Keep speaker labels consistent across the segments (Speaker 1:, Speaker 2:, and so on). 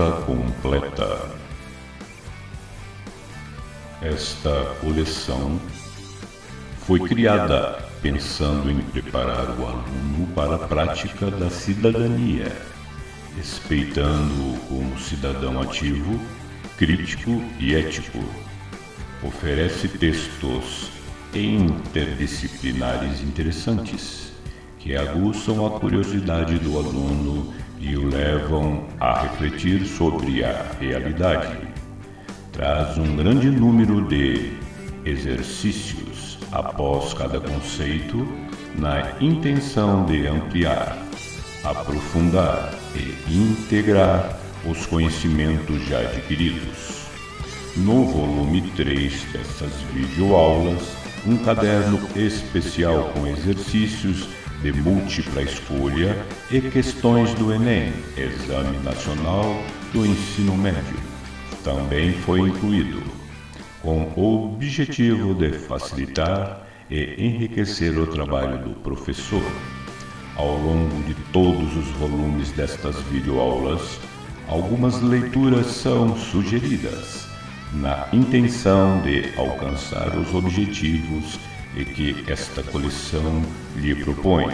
Speaker 1: completa. Esta coleção foi criada pensando em preparar o aluno para a prática da cidadania, respeitando-o como cidadão ativo, crítico e ético. Oferece textos interdisciplinares interessantes que aguçam a curiosidade do aluno e o levam a refletir sobre a realidade. Traz um grande número de exercícios após cada conceito na intenção de ampliar, aprofundar e integrar os conhecimentos já adquiridos. No volume 3 dessas videoaulas, um caderno especial com exercícios de múltipla escolha e questões do Enem, Exame Nacional do Ensino Médio, também foi incluído, com o objetivo de facilitar e enriquecer o trabalho do professor. Ao longo de todos os volumes destas videoaulas, algumas leituras são sugeridas na intenção de alcançar os objetivos e que esta coleção lhe propõe.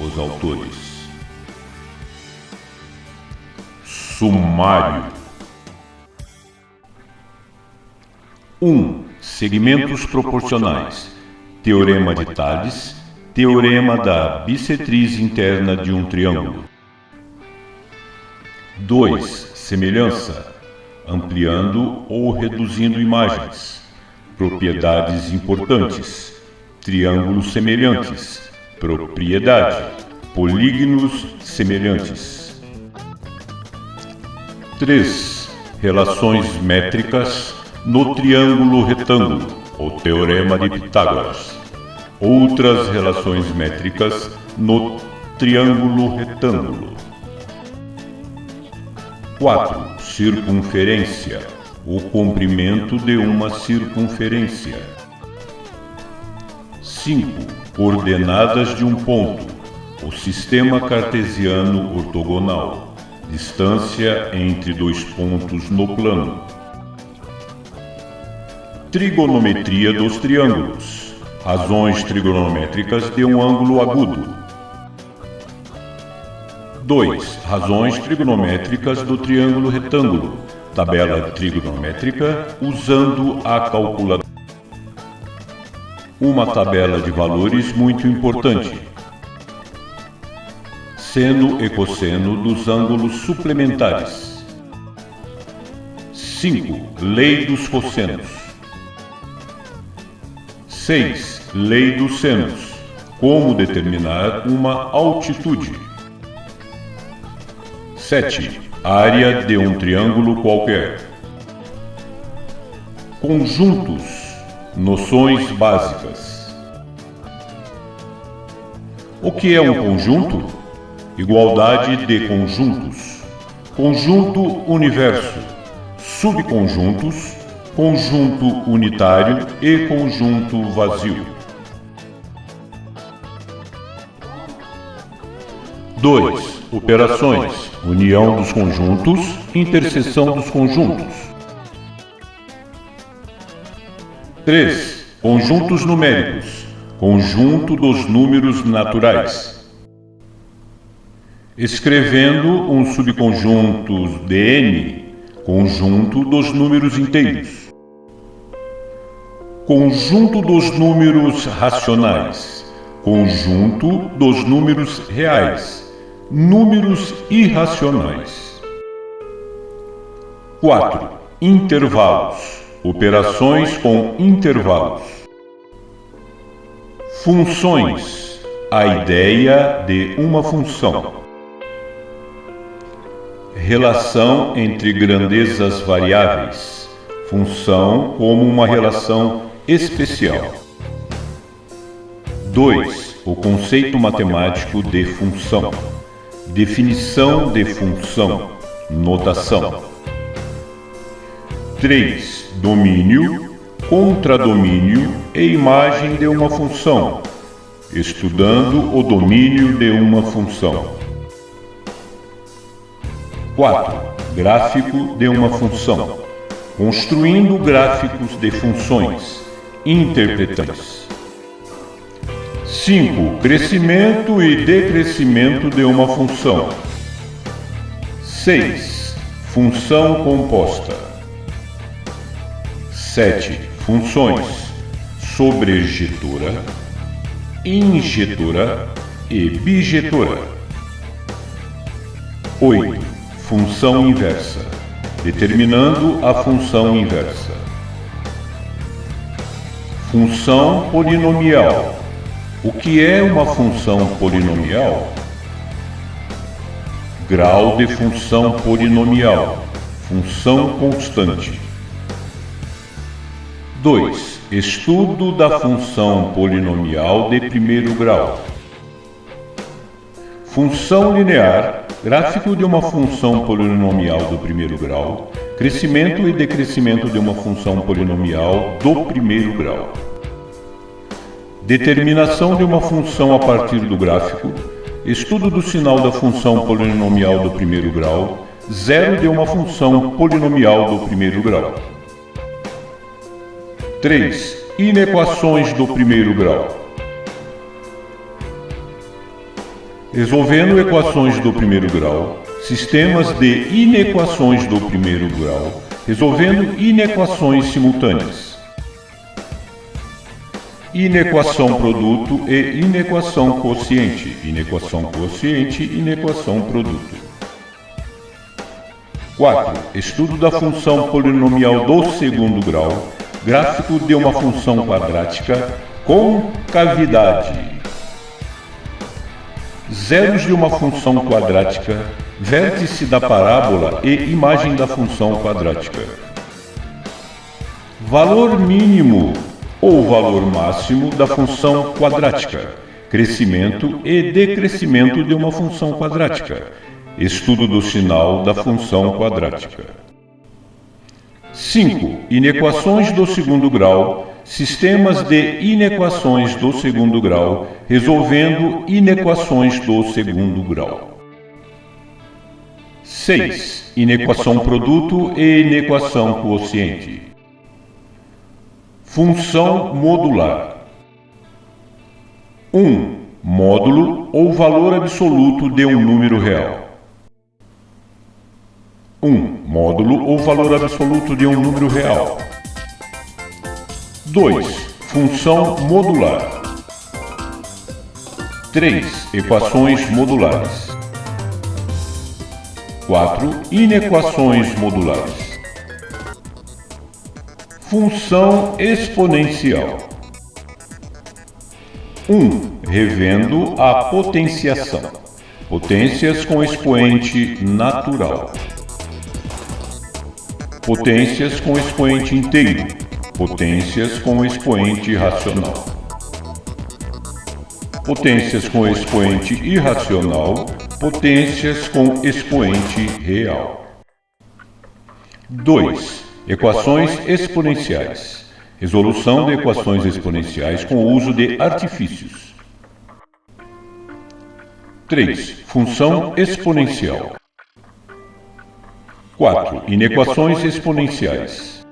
Speaker 1: Os autores. Sumário 1. Um, segmentos proporcionais. Teorema de Tales. Teorema da bissetriz interna de um triângulo. 2. Semelhança ampliando ou reduzindo imagens, propriedades importantes, triângulos semelhantes, propriedade, polígonos semelhantes. 3. Relações métricas no triângulo retângulo, o teorema de Pitágoras. Outras relações métricas no triângulo retângulo. 4 circunferência, o comprimento de uma circunferência. 5. Coordenadas de um ponto, o sistema cartesiano ortogonal, distância entre dois pontos no plano. Trigonometria dos triângulos, razões trigonométricas de um ângulo agudo 2. Razões trigonométricas do triângulo retângulo. Tabela trigonométrica usando a calculadora. Uma tabela de valores muito importante. Seno e cosseno dos ângulos suplementares. 5. Lei dos cossenos. 6. Lei dos senos. Como determinar uma altitude. 7. Área de um triângulo qualquer. Conjuntos. Noções básicas. O que é um conjunto? Igualdade de conjuntos. Conjunto universo. Subconjuntos. Conjunto unitário e conjunto vazio. 2. Operações união dos conjuntos, interseção dos conjuntos. 3. Conjuntos numéricos, conjunto dos números naturais. Escrevendo um subconjunto de n, conjunto dos números inteiros. Conjunto dos números racionais, conjunto dos números reais Números irracionais. 4. Intervalos. Operações com intervalos. Funções. A ideia de uma função. Relação entre grandezas variáveis. Função como uma relação especial. 2. O conceito matemático de função. Definição de função. Notação. 3. Domínio, contradomínio e imagem de uma função. Estudando o domínio de uma função. 4. gráfico de uma função, construindo gráficos de funções, interpretamos. 5. Crescimento e decrescimento de uma função. 6. Função composta. 7. Funções sobrejetora, injetora e bijetora. 8. Função inversa, determinando a função inversa. Função polinomial. O que é uma função polinomial? Grau de função polinomial. Função constante. 2. Estudo da função polinomial de primeiro grau. Função linear, gráfico de uma função polinomial do primeiro grau, crescimento e decrescimento de uma função polinomial do primeiro grau. Determinação de uma função a partir do gráfico, estudo do sinal da função polinomial do primeiro grau, zero de uma função polinomial do primeiro grau. 3. Inequações do primeiro grau. Resolvendo equações do primeiro grau, sistemas de inequações do primeiro grau, resolvendo inequações simultâneas. Inequação produto e inequação quociente. Inequação quociente, inequação produto. 4. Estudo da função polinomial do segundo grau, gráfico de uma função quadrática com cavidade. Zeros de uma função quadrática, vértice da parábola e imagem da função quadrática. Valor mínimo ou valor máximo da função quadrática, crescimento e decrescimento de uma função quadrática. Estudo do sinal da função quadrática. 5. Inequações do segundo grau, sistemas de inequações do segundo grau, resolvendo inequações do segundo grau. 6. Inequação produto e inequação quociente. Função modular. 1. Módulo ou valor absoluto de um número real. 1. Módulo ou valor absoluto de um número real. 2. Função modular. 3. Equações modulares. 4. Inequações modulares. Função exponencial. 1. Revendo a potenciação. Potências com expoente natural potências com expoente inteiro, potências com expoente racional. Potências com expoente irracional, potências com expoente real. 2. Equações exponenciais. Resolução de equações exponenciais com o uso de artifícios. 3. Função exponencial. 4. Inequações exponenciais.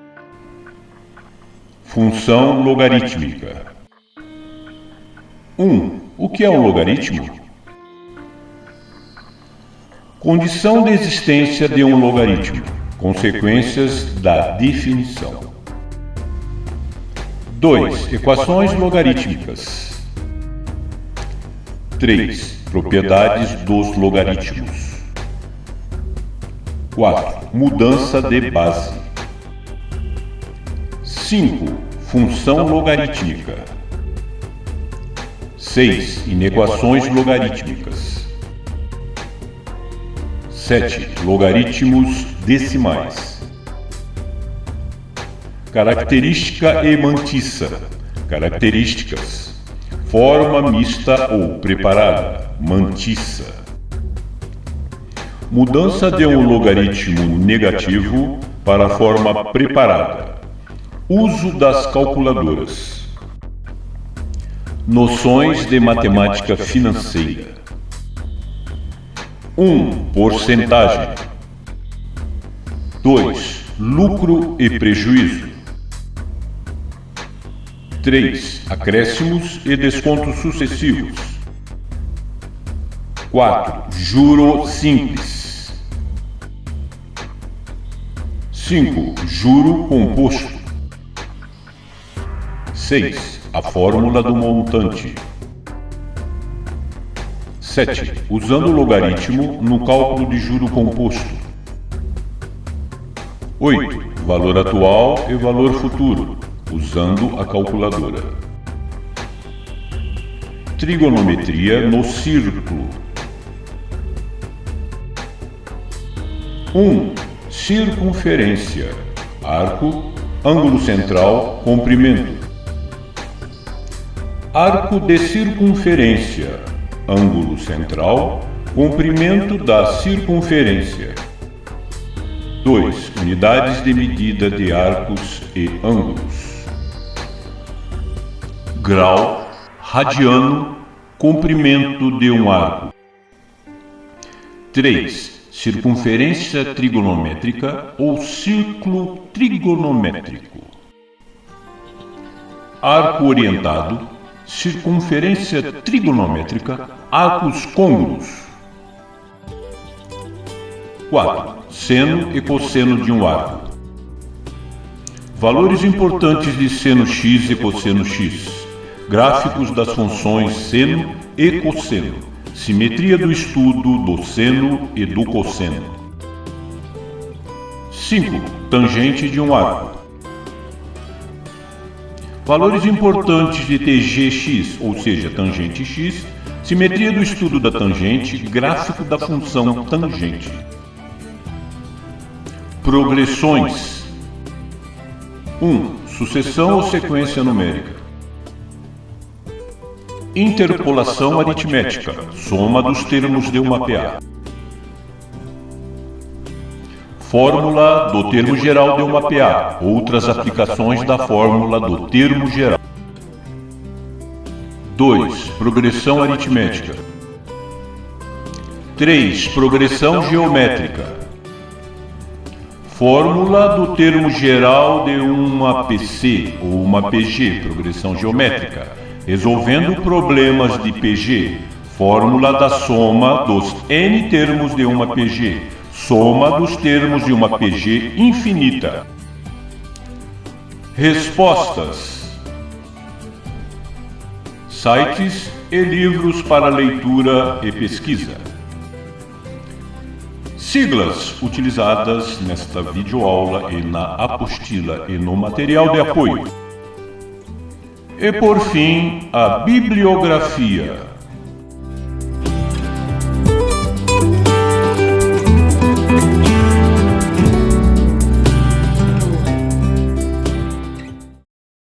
Speaker 1: Função logarítmica. 1. O que é um logaritmo? Condição de existência de um logaritmo. Consequências da definição. 2. Equações logarítmicas. 3. Propriedades dos logaritmos. 4. Mudança de base. 5. Função logarítmica. 6. Inequações logarítmicas. 7. Logaritmos decimais. Característica e mantiça. Características. Forma mista ou preparada. Mantiça. Mudança de um logaritmo negativo para a forma preparada. Uso das calculadoras. Noções de matemática financeira. 1. Um, porcentagem. 2. Lucro e prejuízo. 3. Acréscimos e descontos sucessivos. 4. Juro simples. 5. Juro composto. 6. A fórmula do montante. 7. Usando o logaritmo no cálculo de juro composto. 8. Valor atual e valor futuro, usando a calculadora. Trigonometria no círculo. 1. Circunferência. Arco, ângulo central, comprimento. Arco de circunferência ângulo central, comprimento da circunferência. 2. Unidades de medida de arcos e ângulos. Grau, radiano, comprimento de um arco. 3. Circunferência trigonométrica ou círculo trigonométrico. Arco orientado, circunferência trigonométrica, arcos côngruos. 4. Seno e cosseno de um arco. Valores importantes de seno x e cosseno x. Gráficos das funções seno e cosseno. Simetria do estudo do seno e do cosseno. 5. Tangente de um arco. Valores importantes de TGX, ou seja, tangente x, simetria do estudo da tangente, gráfico da função tangente. Progressões 1. Um, sucessão ou sequência numérica. Interpolação aritmética, soma dos termos de uma PA. Fórmula do termo geral de uma PA. Outras aplicações da fórmula do termo geral. 2. Progressão aritmética. 3. Progressão geométrica. Fórmula do termo geral de uma PC ou uma PG, progressão geométrica, resolvendo problemas de PG. Fórmula da soma dos n termos de uma PG, soma dos termos de uma PG infinita. Respostas: Sites e livros para leitura e pesquisa. Siglas utilizadas nesta videoaula e na apostila e no material de apoio. E por fim, a bibliografia